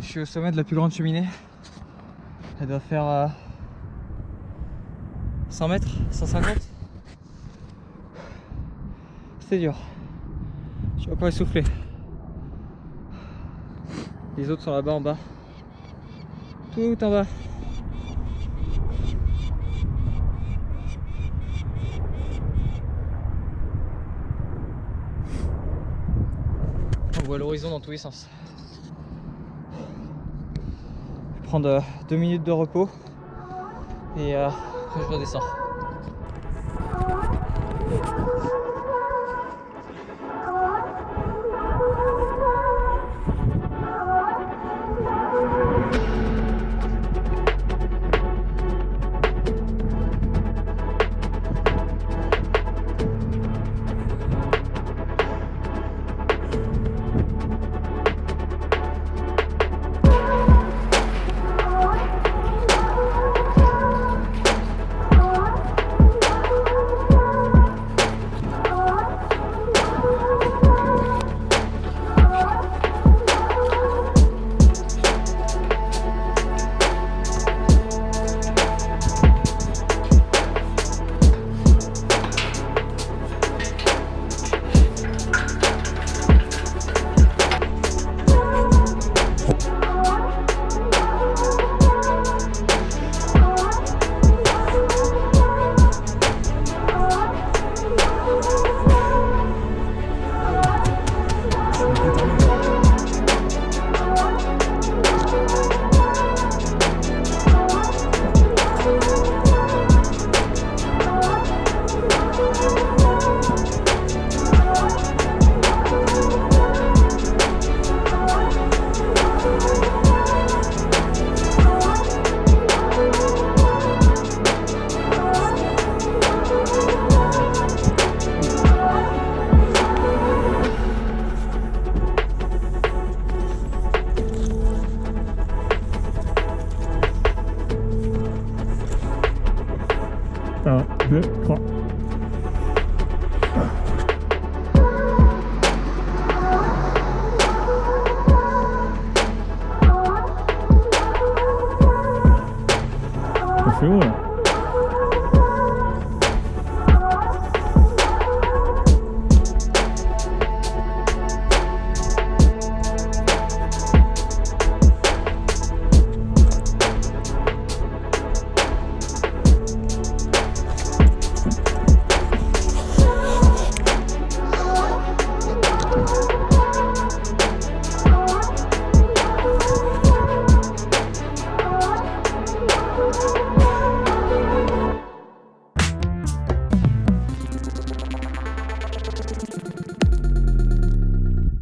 Je suis au sommet de la plus grande cheminée. Elle doit faire euh, 100 mètres, 150. C'est dur. Je suis encore essoufflé. Les autres sont là-bas en bas. Tout en bas. Voit l'horizon dans tous les sens. Je vais prendre euh, deux minutes de repos et euh, après je redescends.